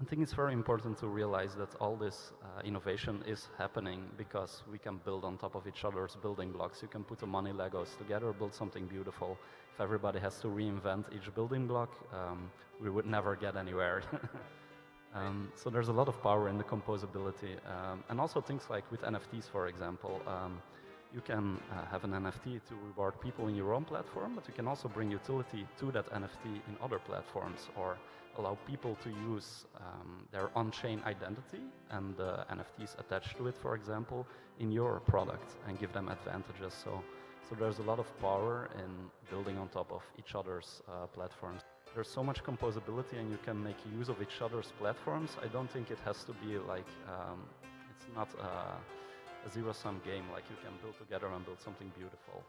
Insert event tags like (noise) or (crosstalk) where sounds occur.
I think it's very important to realize that all this uh, innovation is happening because we can build on top of each other's building blocks. You can put the money Legos together, build something beautiful. If everybody has to reinvent each building block, um, we would never get anywhere. (laughs) um, so there's a lot of power in the composability. Um, and also things like with NFTs, for example. You can uh, have an NFT to reward people in your own platform, but you can also bring utility to that NFT in other platforms or allow people to use um, their on-chain identity and the NFTs attached to it, for example, in your product and give them advantages. So, so there's a lot of power in building on top of each other's uh, platforms. There's so much composability and you can make use of each other's platforms. I don't think it has to be like, um, it's not, uh, a zero-sum game, like you can build together and build something beautiful.